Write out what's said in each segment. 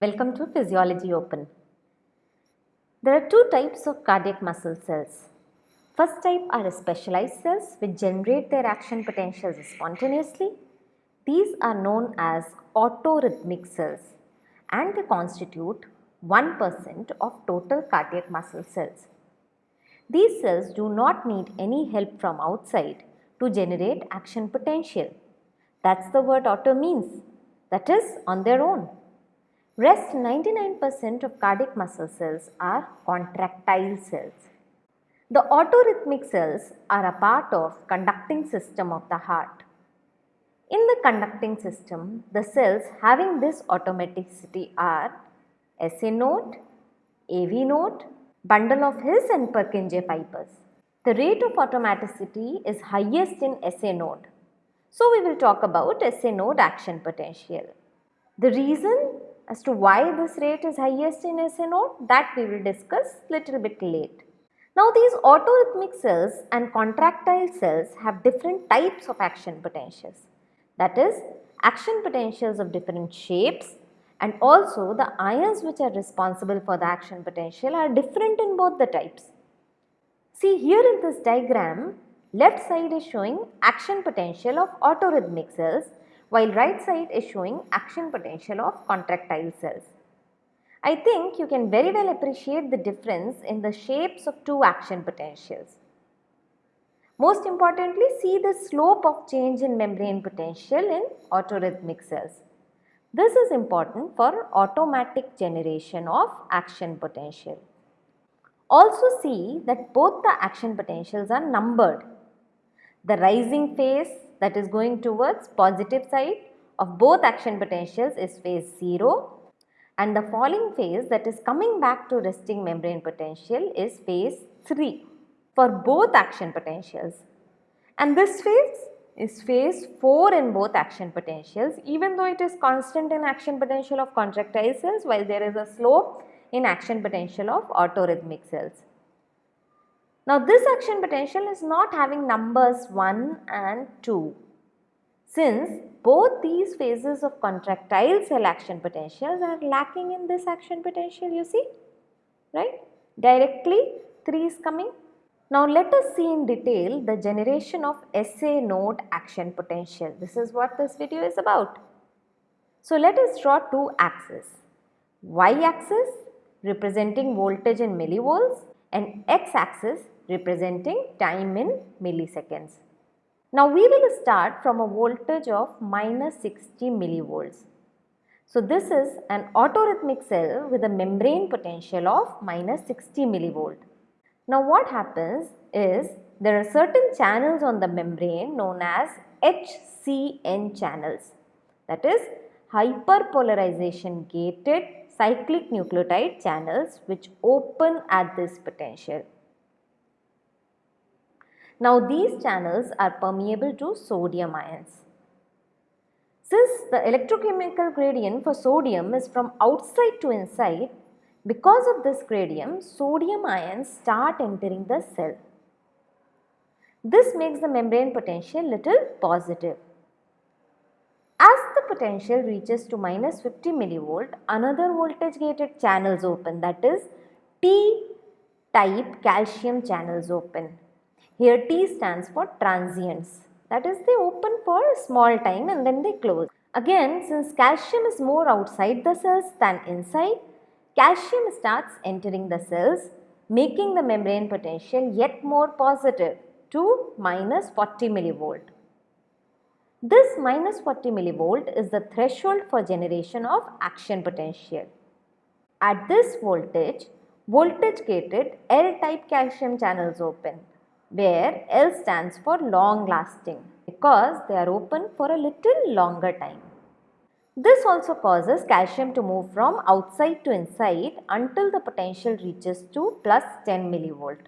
Welcome to Physiology Open. There are two types of cardiac muscle cells. First type are specialized cells which generate their action potentials spontaneously. These are known as autorhythmic cells and they constitute 1% of total cardiac muscle cells. These cells do not need any help from outside to generate action potential. That's the word auto means, that is on their own. Rest 99% of cardiac muscle cells are contractile cells. The autorhythmic cells are a part of conducting system of the heart. In the conducting system, the cells having this automaticity are SA node, AV node, bundle of His and Purkinje fibers. The rate of automaticity is highest in SA node. So we will talk about SA node action potential. The reason as to why this rate is highest in SA node that we will discuss little bit late. Now these autorhythmic cells and contractile cells have different types of action potentials. That is action potentials of different shapes and also the ions which are responsible for the action potential are different in both the types. See here in this diagram, left side is showing action potential of autorhythmic cells while right side is showing action potential of contractile cells. I think you can very well appreciate the difference in the shapes of two action potentials. Most importantly, see the slope of change in membrane potential in autorhythmic cells. This is important for automatic generation of action potential. Also see that both the action potentials are numbered. The rising phase that is going towards positive side of both action potentials is phase 0 and the falling phase that is coming back to resting membrane potential is phase 3 for both action potentials. And this phase is phase 4 in both action potentials even though it is constant in action potential of contractile cells while there is a slope in action potential of autorhythmic cells. Now this action potential is not having numbers 1 and 2 since both these phases of contractile cell action potentials are lacking in this action potential you see right directly 3 is coming now let us see in detail the generation of SA node action potential. This is what this video is about. So let us draw two axes. Y axis representing voltage in millivolts and x axis representing time in milliseconds. Now we will start from a voltage of minus 60 millivolts. So this is an autorhythmic cell with a membrane potential of minus 60 millivolt. Now what happens is there are certain channels on the membrane known as HCN channels that is hyperpolarization gated cyclic nucleotide channels which open at this potential. Now these channels are permeable to sodium ions. Since the electrochemical gradient for sodium is from outside to inside, because of this gradient, sodium ions start entering the cell. This makes the membrane potential little positive. Potential reaches to minus 50 millivolt, another voltage gated channels open that is T type calcium channels open. Here T stands for transients that is they open for a small time and then they close. Again since calcium is more outside the cells than inside, calcium starts entering the cells making the membrane potential yet more positive to minus 40 millivolt. This minus 40 millivolt is the threshold for generation of action potential. At this voltage, voltage gated L-type calcium channels open where L stands for long lasting because they are open for a little longer time. This also causes calcium to move from outside to inside until the potential reaches to plus 10 millivolt.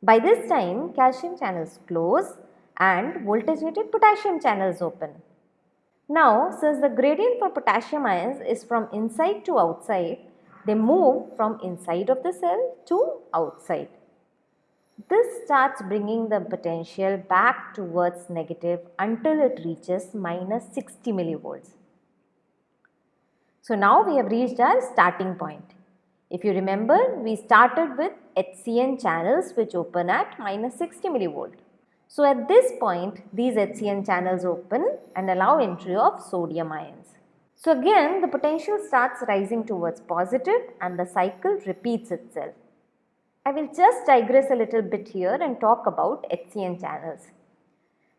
By this time calcium channels close and voltage gated potassium channels open. Now since the gradient for potassium ions is from inside to outside, they move from inside of the cell to outside. This starts bringing the potential back towards negative until it reaches minus 60 millivolts. So now we have reached our starting point. If you remember, we started with HCN channels which open at minus 60 millivolt. So at this point, these HCN channels open and allow entry of sodium ions. So again, the potential starts rising towards positive and the cycle repeats itself. I will just digress a little bit here and talk about HCN channels.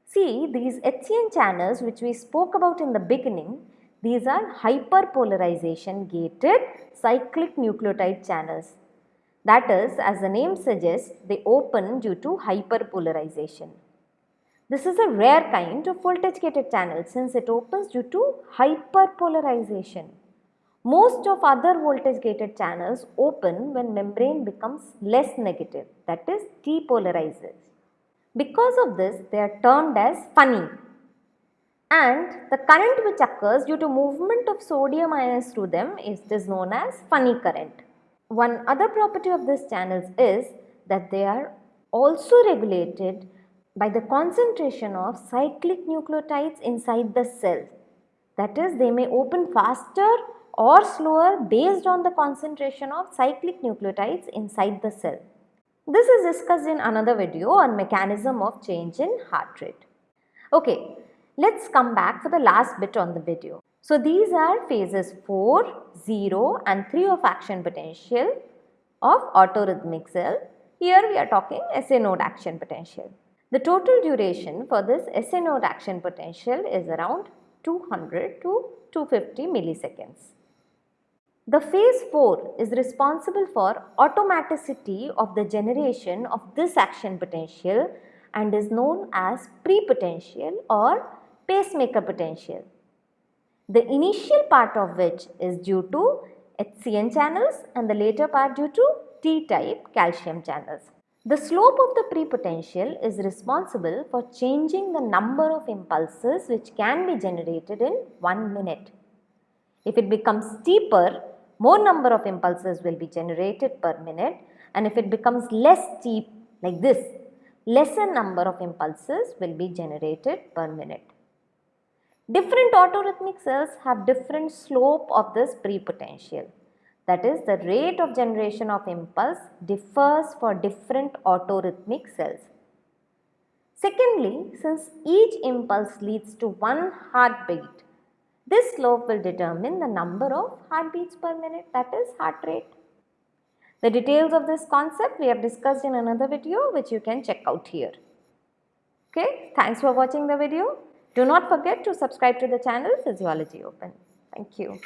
See, these HCN channels which we spoke about in the beginning, these are hyperpolarization gated cyclic nucleotide channels. That is, as the name suggests, they open due to hyperpolarization. This is a rare kind of voltage gated channel since it opens due to hyperpolarization. Most of other voltage gated channels open when membrane becomes less negative that is depolarizes. Because of this they are termed as funny and the current which occurs due to movement of sodium ions through them is, is known as funny current. One other property of these channels is that they are also regulated by the concentration of cyclic nucleotides inside the cell. That is they may open faster or slower based on the concentration of cyclic nucleotides inside the cell. This is discussed in another video on mechanism of change in heart rate. Okay, Let's come back for the last bit on the video. So these are phases 4, 0 and 3 of action potential of autorhythmic cell. Here we are talking SA node action potential. The total duration for this SA node action potential is around 200 to 250 milliseconds. The phase 4 is responsible for automaticity of the generation of this action potential and is known as pre-potential or pacemaker potential. The initial part of which is due to HCN channels and the later part due to T-type calcium channels. The slope of the pre-potential is responsible for changing the number of impulses which can be generated in 1 minute. If it becomes steeper, more number of impulses will be generated per minute and if it becomes less steep like this, lesser number of impulses will be generated per minute. Different autorhythmic cells have different slope of this pre-potential. That is the rate of generation of impulse differs for different autorhythmic cells. Secondly, since each impulse leads to one heartbeat, this slope will determine the number of heartbeats per minute that is heart rate. The details of this concept we have discussed in another video which you can check out here. Okay, thanks for watching the video. Do not forget to subscribe to the channel Physiology Open. Thank you.